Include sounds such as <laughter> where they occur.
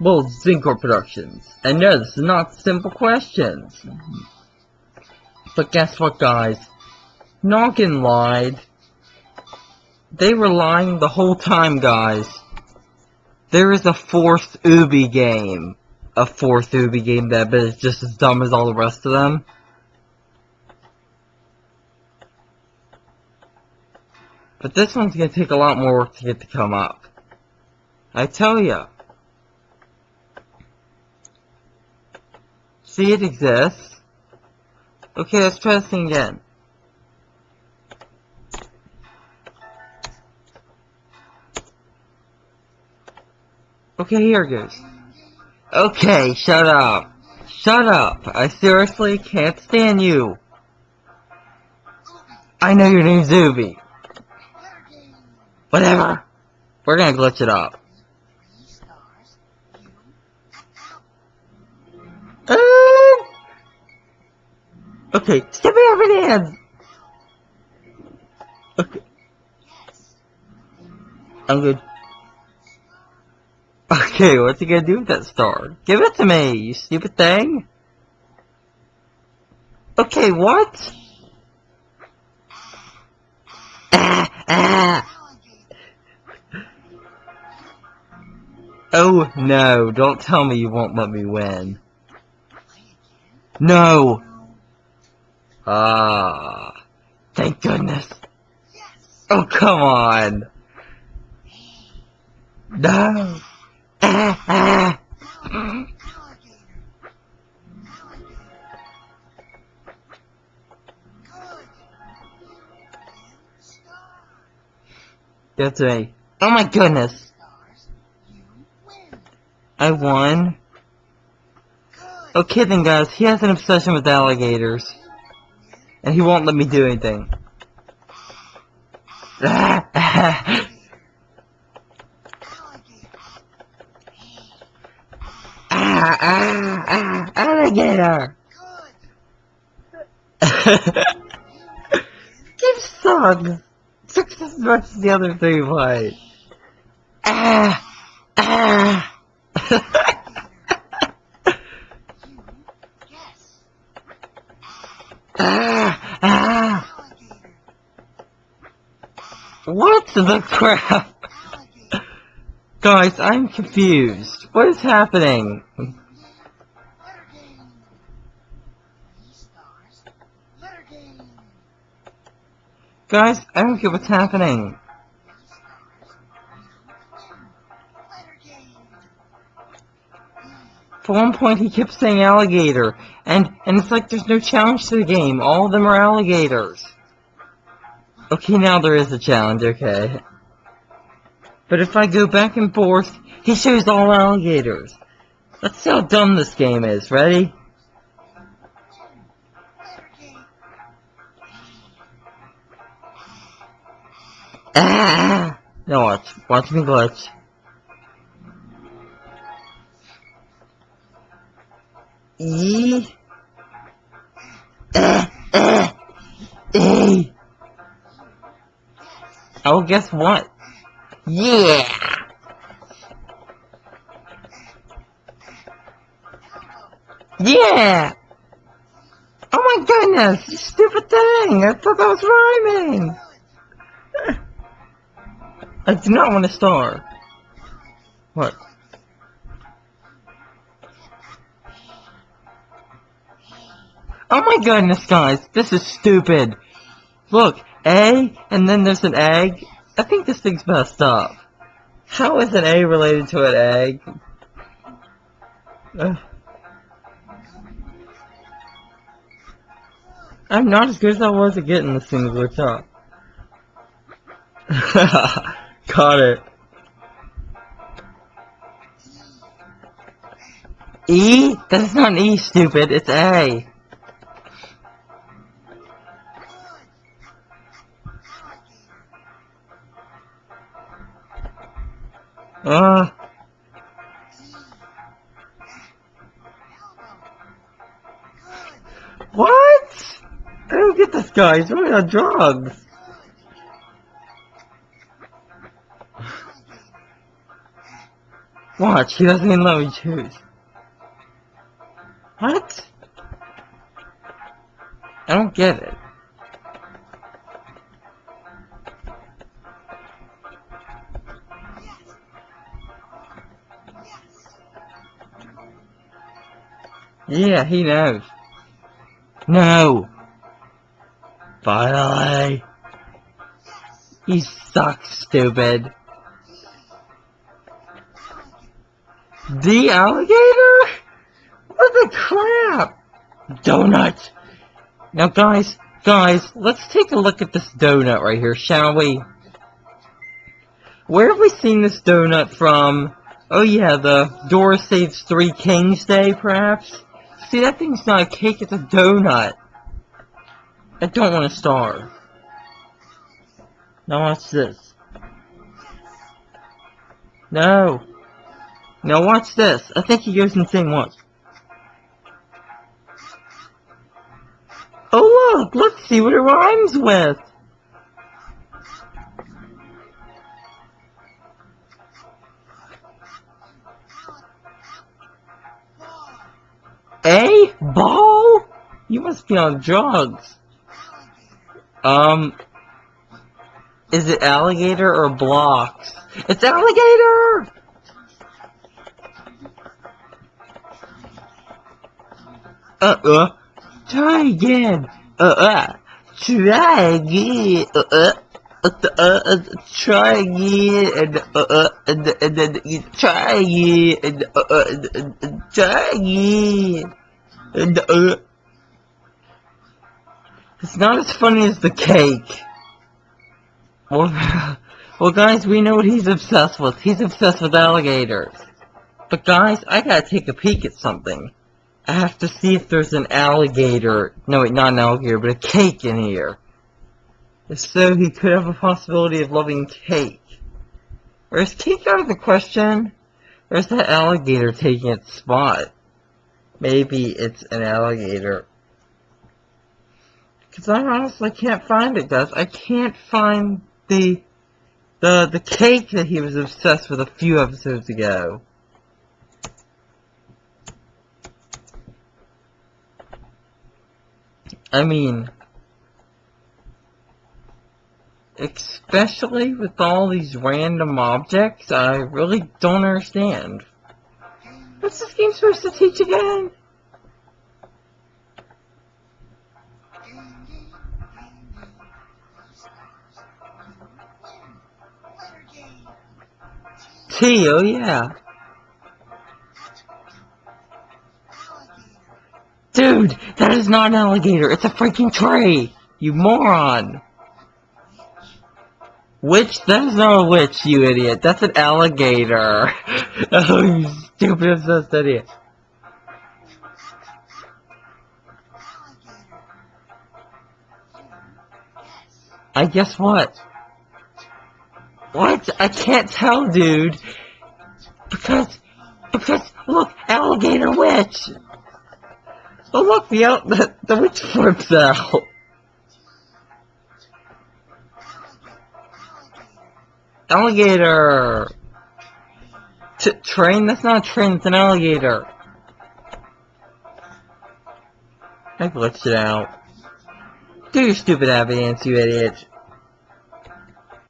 Well, Zincor Productions. And no, this is not simple questions. But guess what, guys? Noggin lied. They were lying the whole time, guys. There is a fourth Oobi game. A fourth Oobi game that is just as dumb as all the rest of them. But this one's gonna take a lot more work to get to come up. I tell ya. See, it exists. Okay, let's try this thing again. Okay, here it goes. Okay, shut up. Shut up. I seriously can't stand you. I know your name's Zuby. Whatever. We're gonna glitch it up. Uh, okay, step me over the hands. Okay. I'm good. Okay, what's he gonna do with that star? Give it to me, you stupid thing! Okay, what? Ah, ah! Oh, no, don't tell me you won't let me win. No! Ah, thank goodness. Oh, come on! No! Ah, ah. That's me. Oh my goodness! I won. Okay then guys, he has an obsession with alligators. And he won't let me do anything. Ah, ah. Ah, alligator! Give sucks! Sucks as much as the other three play. Ah, ah. <laughs> ah, ah. What the crap? Guys, I'm confused. What is happening? Guys, I don't get what's happening. For one point, he kept saying alligator, and and it's like there's no challenge to the game. All of them are alligators. Okay, now there is a challenge. Okay. But if I go back and forth, he shows all alligators. Let's see how dumb this game is. Ready? Ah! Now watch. Watch me glitch. E. Oh, guess what? Yeah! Yeah! Oh my goodness, stupid thing! I thought that was rhyming! I do not want to star. What? Oh my goodness, guys, this is stupid. Look, A, and then there's an egg. I think this thing's messed up. How is an A related to an egg? Ugh. I'm not as good as I was at getting this thing to glitch up. Got it. E? That's not an E, stupid. It's A. Uh. What? I don't get this guy. He's really on drugs. Watch, he doesn't even let me choose. What? I don't get it. Yeah, he knows. No! Finally! You suck, stupid. The alligator? What the crap? Donut! Now guys, guys, let's take a look at this donut right here, shall we? Where have we seen this donut from? Oh yeah, the Dora Saves Three Kings Day, perhaps? See, that thing's not a cake, it's a donut. I don't want to starve. Now watch this. No. Now watch this. I think he goes insane once. Oh look, let's see what it rhymes with. A? Ball? You must be on drugs. Um, is it alligator or blocks? It's alligator! Uh-uh. Try again. Uh-uh. Try again. Uh-uh. Uh, uh, uh, try again, and uh, uh, and, and then you try again, and uh, uh, and, and, and try again, and. Uh, it's not as funny as the cake. Well, <laughs> well, guys, we know what he's obsessed with. He's obsessed with alligators. But guys, I gotta take a peek at something. I have to see if there's an alligator. No, wait, not an alligator, but a cake in here. If so, he could have a possibility of loving cake. Or is cake out of the question? Or is that alligator taking its spot? Maybe it's an alligator. Because I honestly can't find it, guys. I can't find the the the cake that he was obsessed with a few episodes ago. I mean, especially with all these random objects, I really don't understand. What's this game supposed to teach again? T, oh yeah. Dude, that is not an alligator. It's a freaking tree. You moron. Witch? That is not a witch, you idiot. That's an alligator. <laughs> Oh, I guess what? What? I can't tell, dude. Because, because, look, alligator witch. Oh look, the, the, the witch flips out. Alligator! T train? That's not a train, it's an alligator. I glitched it out. Do your stupid evidence, you idiot.